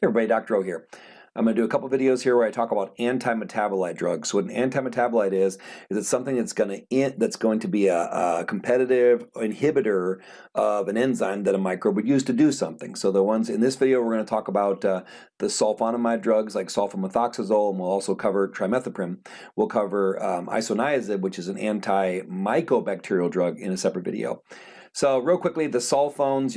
Hey everybody, Dr. O here. I'm going to do a couple videos here where I talk about anti-metabolite drugs. So what an anti-metabolite is, is it's something that's going to that's going to be a, a, competitive inhibitor of an enzyme that a microbe would use to do something. So the ones in this video, we're going to talk about uh, the sulfonamide drugs like sulfamethoxazole, and we'll also cover trimethoprim. We'll cover um, isoniazid, which is an anti-mycobacterial drug in a separate video. So real quickly, the sulfones,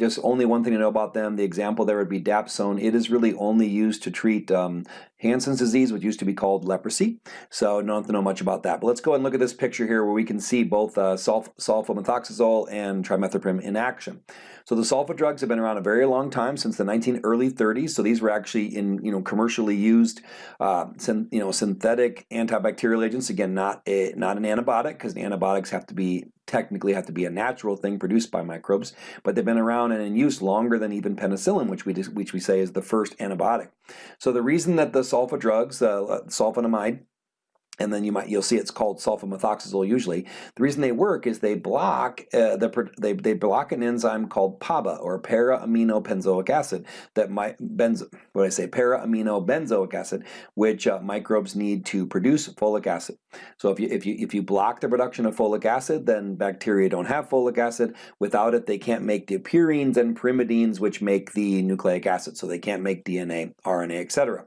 just only one thing to know about them. The example there would be dapsone. It is really only used to treat um, Hansen's disease, which used to be called leprosy. So don't to know much about that. But let's go and look at this picture here where we can see both uh, sulf sulfamethoxazole and trimethoprim in action. So the sulfa drugs have been around a very long time, since the 19 early 30s. So these were actually in you know commercially used, uh, you know synthetic antibacterial agents. Again, not a not an antibiotic because antibiotics have to be technically have to be a natural thing produced by microbes, but they've been around and in use longer than even penicillin, which we which we say is the first antibiotic. So the reason that the sulfa drugs, uh, sulfonamide, and then you might you'll see it's called sulfamethoxazole usually. The reason they work is they block uh, the they, they block an enzyme called PABA or para-amino benzoic acid that might benzo what I say para-amino benzoic acid which uh, microbes need to produce folic acid. So if you if you if you block the production of folic acid then bacteria don't have folic acid. Without it they can't make the purines and pyrimidines which make the nucleic acid so they can't make DNA, RNA, etc.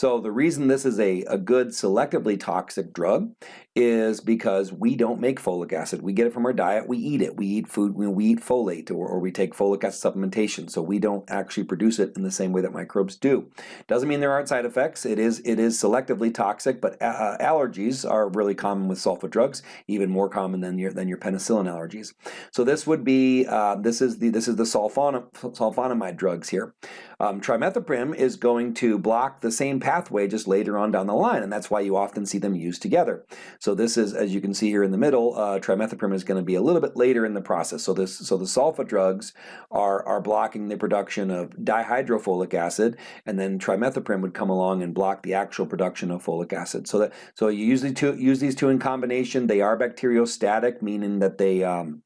So the reason this is a, a good selectively toxic drug is because we don't make folic acid. We get it from our diet, we eat it. We eat food, we eat folate or, or we take folic acid supplementation. So we don't actually produce it in the same way that microbes do. Doesn't mean there aren't side effects. It is, it is selectively toxic, but uh, allergies are really common with sulfa drugs, even more common than your, than your penicillin allergies. So this would be, uh, this is the, this is the sulfon, sulfonamide drugs here. Um, trimethoprim is going to block the same pathway just later on down the line, and that's why you often see them used together. So this is, as you can see here in the middle, uh, trimethoprim is going to be a little bit later in the process. So this, so the sulfa drugs are are blocking the production of dihydrofolic acid, and then trimethoprim would come along and block the actual production of folic acid. So that so you usually two, use these two in combination. They are bacteriostatic, meaning that they um,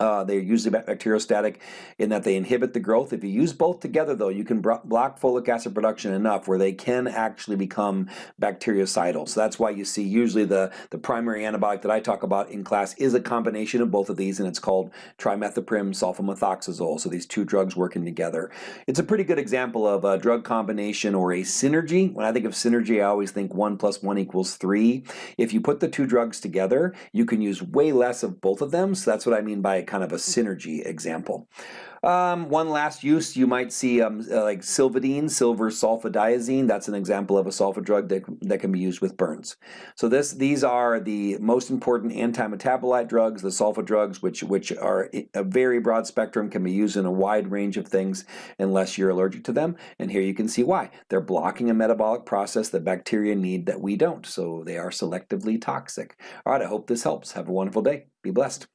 uh, they're usually bacteriostatic in that they inhibit the growth. If you use both together though, you can block folic acid production enough where they can actually become bactericidal. So that's why you see usually the, the primary antibiotic that I talk about in class is a combination of both of these and it's called trimethoprim sulfamethoxazole. So these two drugs working together. It's a pretty good example of a drug combination or a synergy. When I think of synergy, I always think one plus one equals three. If you put the two drugs together, you can use way less of both of them. So that's what I mean by kind of a synergy example. Um, one last use, you might see um, uh, like silvadene, silver sulfadiazine. That's an example of a sulfa drug that, that can be used with burns. So this, these are the most important anti-metabolite drugs, the sulfa drugs, which, which are a very broad spectrum, can be used in a wide range of things unless you're allergic to them. And here you can see why. They're blocking a metabolic process that bacteria need that we don't. So they are selectively toxic. All right, I hope this helps. Have a wonderful day. Be blessed.